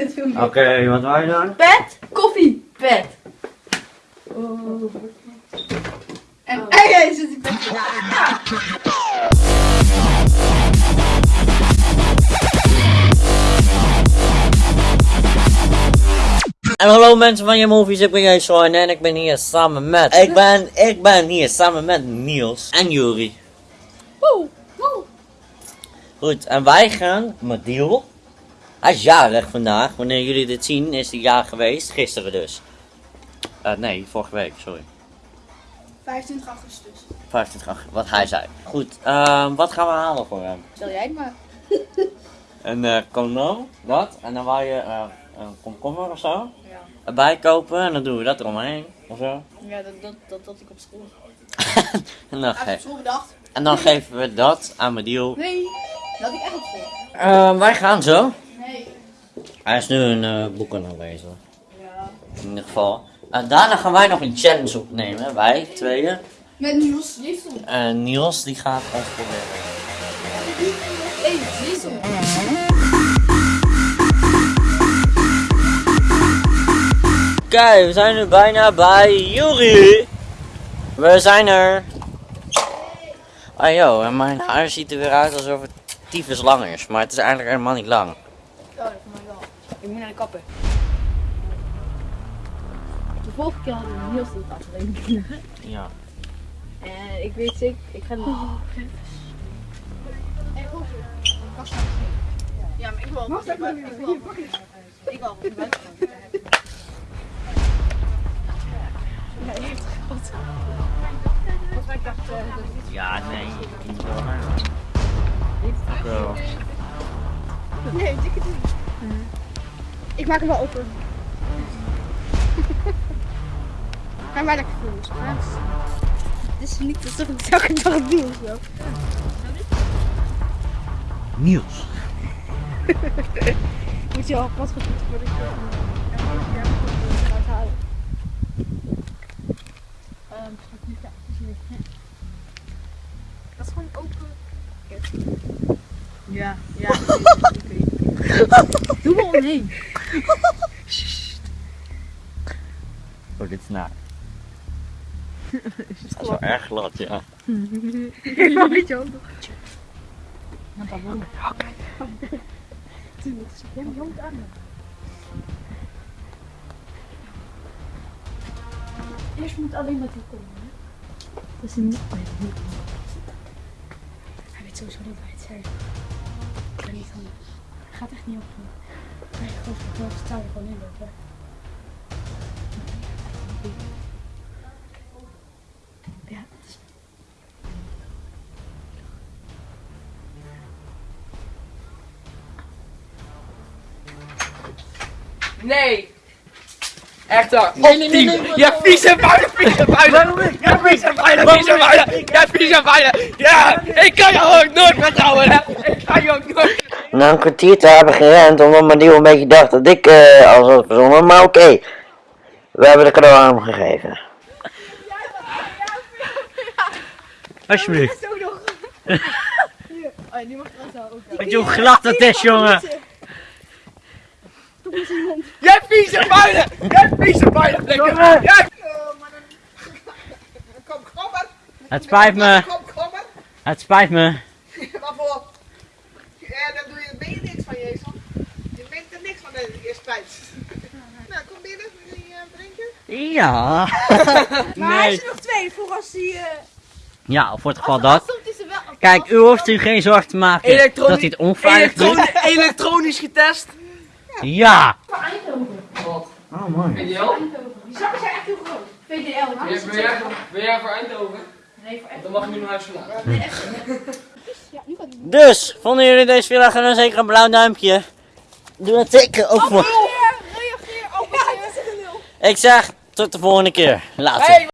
Oké, wat wou je dan? Pet, koffie, pet. Oh. En en jij zit die pet. En hallo mensen van je movies, ik ben Jij Sean en ik ben hier samen met... Ik ben, ik ben hier samen met Niels en Juri. Woe, woe. Goed, en wij gaan met Diel. Hij is jarig vandaag. Wanneer jullie dit zien, is hij jaar geweest. Gisteren dus. Eh, nee, vorige week, sorry. 25 augustus. 25 augustus, wat hij zei. Goed, ehm, wat gaan we halen voor hem? Stel jij het maar. Een uh, condom, dat. En dan wou je eh, een komkommer of zo Ja. erbij kopen. En dan doen we dat eromheen. Of zo. Ja, dat, dat, dat, dat ik op school. en, dan Heb ge- ik op school bedacht? en dan geven we dat aan mijn deal. Nee. Dat ik echt op school. Ehm, wij gaan zo. Hij is nu een eh, boek aan het lezen. Ja. In ieder geval. En daarna gaan wij nog een challenge opnemen. Wij tweeën. Met Niels Liesel. En Niels die gaat ons proberen. Liesel. Kijk, we zijn nu bijna bij Juri. We zijn er. Ah joh, en mijn haar ziet er weer uit alsof het tyfus lang is. Maar het is eigenlijk helemaal niet lang. Oh, dat voor mij wel. Ik moet naar de kapper. De vorige keer hadden we Niels dit aflevering. Ja. En ik weet zeker, ik ga nu. Ja, maar ik wil. Mag ik wel? Ik wil. Ik wil. Ik wil. Ja, je hebt. Volgens dacht eh, dat dit Ja, nee. Niet wel. Zo. Nee, dikke ding. Ik maak hem wel open. Ga maar lekker doen. Het is niet alsof ik het elke dag doe of zo. Niels. Moet je al wat halen. Ehm, Dat is gewoon open. Ja, ja. Doe maar omheen. Oh, dit is naar. Dat is wel erg glad, ja. Geef maar een beetje hand op. Ja, dat wil Doe het. Ja, maar je moet aan. Eerst moet alleen met die komen. hè? Dat is niet. Oh ja, niet. Hij weet sowieso dat wij het zeggen. Ik ben niet handig. Hij gaat echt niet op. Nee, gewoon gewoon sta je gewoon in. lopen. Ja, het is Nee! Echt waar. Nee, nee, nee, nee. Ja, vieze vuile, vieze vuile. Ja, vieze vuile, vieze vuile. Ja, vieze vuile. Ja, ik kan jou ook nooit vertrouwen, hè. Ik kan je ook nooit... Na een kwartier te hebben gerend, omdat mijn deal een beetje dacht dat ik eh alles had verzonnen. Maar oké, we hebben de cadeau aan hem gegeven. Alsjeblieft. Zo nog. Oh, die mag trouwens wel ook. Weet je hoe glad dat is, jongen? Toch met zijn mond. Jij vieze vuile. Jij vieze vuile flikker. Jongen. Jij... Kom, kom maar. Het spijt me, Kom, kom maar. het spijt me. Waarvoor? Ja, dan doe je, ben je niks van Jezus. Je bent er niks van de eerste spijt. Nou, kom binnen. Wil je uh, drinken? Ja. Maar hij is er nog twee voor als hij. eh Ja, voor het geval dat. Er wel. Kijk, u hoeft u geen zorgen te maken Elektroni- dat hij het onveilig doet. Elektron elektronisch getest. Ja. Voor Eindhoven. Oh, mooi. VDL? Eindhoven. Die zakken zijn echt heel groot. VDL, nou. Ben jij, ben jij voor Eindhoven? Nee, voor echt. Dan mag je nu naar huis verlaten. Nee, echt. Ja. Dus, vonden jullie deze video? Dan zeker een blauw duimpje. Doe dat zeker ook voor. Reageer, reageer, abonneer. Ja, het is een nul. Ik zeg, tot de volgende keer. Later.